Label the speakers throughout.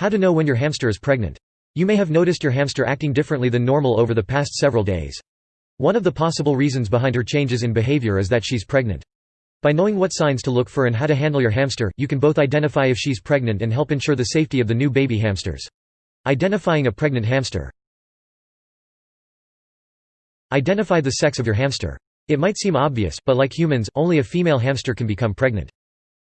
Speaker 1: How to know when your hamster is pregnant. You may have noticed your hamster acting differently than normal over the past several days. One of the possible reasons behind her changes in behavior is that she's pregnant. By knowing what signs to look for and how to handle your hamster, you can both identify if she's pregnant and help ensure the safety of the new baby hamsters. Identifying a pregnant hamster. Identify the sex of your hamster. It might seem obvious, but like humans, only a female hamster can become pregnant.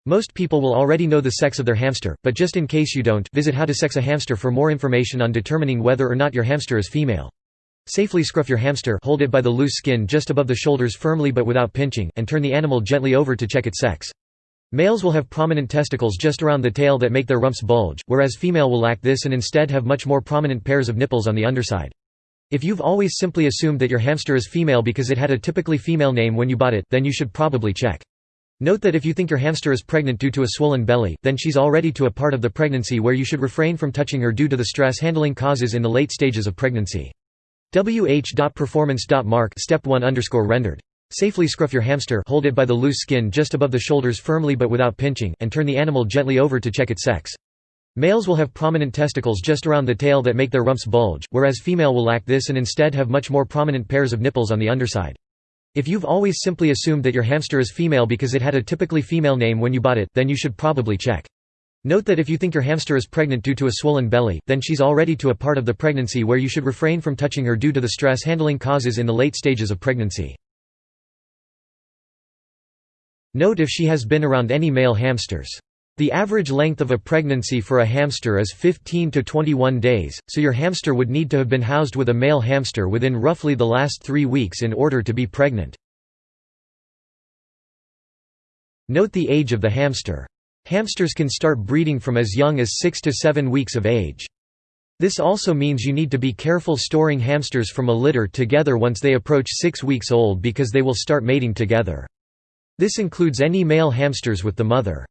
Speaker 1: Most people will already know the sex of their hamster, but just in case you don't, visit How to Sex a Hamster for more information on determining whether or not your hamster is female. Safely scruff your hamster hold it by the loose skin just above the shoulders firmly but without pinching, and turn the animal gently over to check its sex. Males will have prominent testicles just around the tail that make their rumps bulge, whereas female will lack this and instead have much more prominent pairs of nipples on the underside. If you've always simply assumed that your hamster is female because it had a typically female name when you bought it, then you should probably check. Note that if you think your hamster is pregnant due to a swollen belly, then she's already to a part of the pregnancy where you should refrain from touching her due to the stress handling causes in the late stages of pregnancy. wh.performance.mark step 1 underscore rendered. Safely scruff your hamster hold it by the loose skin just above the shoulders firmly but without pinching, and turn the animal gently over to check its sex. Males will have prominent testicles just around the tail that make their rumps bulge, whereas female will lack this and instead have much more prominent pairs of nipples on the underside. If you've always simply assumed that your hamster is female because it had a typically female name when you bought it, then you should probably check. Note that if you think your hamster is pregnant due to a swollen belly, then she's already to a part of the pregnancy where you should refrain from touching her due to the stress handling causes in the late stages of pregnancy. Note if she has been around any male hamsters. The average length of a pregnancy for a hamster is 15 to 21 days, so your hamster would need to have been housed with a male hamster within roughly the last three weeks in order to be pregnant. Note the age of the hamster. Hamsters can start breeding from as young as 6 to 7 weeks of age. This also means you need to be careful storing hamsters from a litter together once they approach 6 weeks old because they will start mating together. This includes any male hamsters with the mother.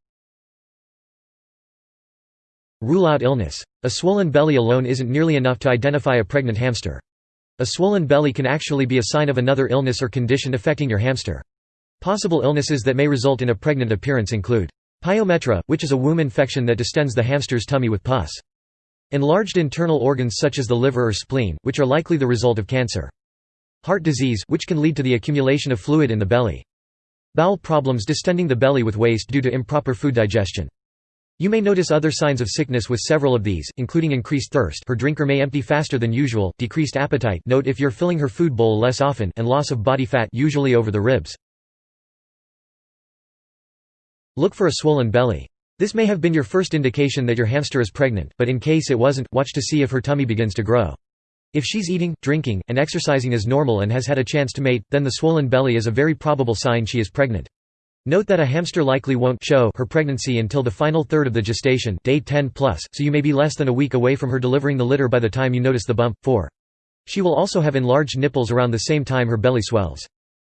Speaker 1: Rule out illness. A swollen belly alone isn't nearly enough to identify a pregnant hamster. A swollen belly can actually be a sign of another illness or condition affecting your hamster. Possible illnesses that may result in a pregnant appearance include pyometra, which is a womb infection that distends the hamster's tummy with pus. Enlarged internal organs such as the liver or spleen, which are likely the result of cancer. Heart disease, which can lead to the accumulation of fluid in the belly. Bowel problems distending the belly with waste due to improper food digestion. You may notice other signs of sickness with several of these, including increased thirst her drinker may empty faster than usual, decreased appetite note if you're filling her food bowl less often and loss of body fat usually over the ribs. Look for a swollen belly. This may have been your first indication that your hamster is pregnant, but in case it wasn't, watch to see if her tummy begins to grow. If she's eating, drinking, and exercising as normal and has had a chance to mate, then the swollen belly is a very probable sign she is pregnant. Note that a hamster likely won't show her pregnancy until the final third of the gestation day 10 plus, so you may be less than a week away from her delivering the litter by the time you notice the bump. 4. She will also have enlarged nipples around the same time her belly swells.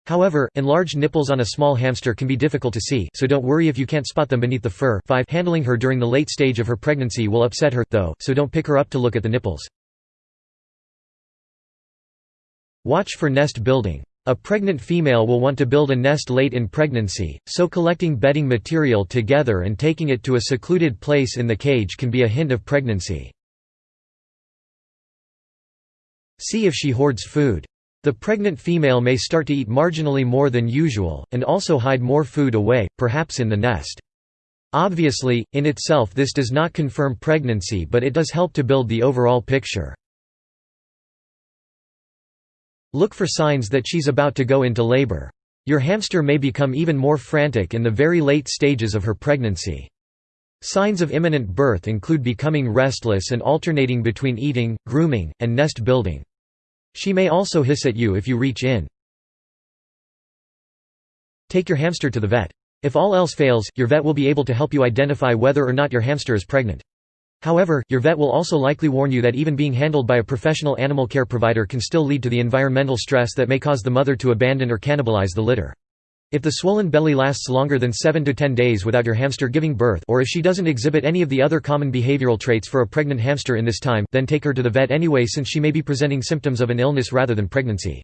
Speaker 1: However, enlarged nipples on a small hamster can be difficult to see, so don't worry if you can't spot them beneath the fur. 5. Handling her during the late stage of her pregnancy will upset her, though, so don't pick her up to look at the nipples. Watch for nest building. A pregnant female will want to build a nest late in pregnancy, so collecting bedding material together and taking it to a secluded place in the cage can be a hint of pregnancy. See if she hoards food. The pregnant female may start to eat marginally more than usual, and also hide more food away, perhaps in the nest. Obviously, in itself this does not confirm pregnancy but it does help to build the overall picture. Look for signs that she's about to go into labor. Your hamster may become even more frantic in the very late stages of her pregnancy. Signs of imminent birth include becoming restless and alternating between eating, grooming, and nest building. She may also hiss at you if you reach in. Take your hamster to the vet. If all else fails, your vet will be able to help you identify whether or not your hamster is pregnant. However, your vet will also likely warn you that even being handled by a professional animal care provider can still lead to the environmental stress that may cause the mother to abandon or cannibalize the litter. If the swollen belly lasts longer than 7 to 10 days without your hamster giving birth or if she doesn't exhibit any of the other common behavioral traits for a pregnant hamster in this time, then take her to the vet anyway since she may be presenting symptoms of an illness rather than pregnancy.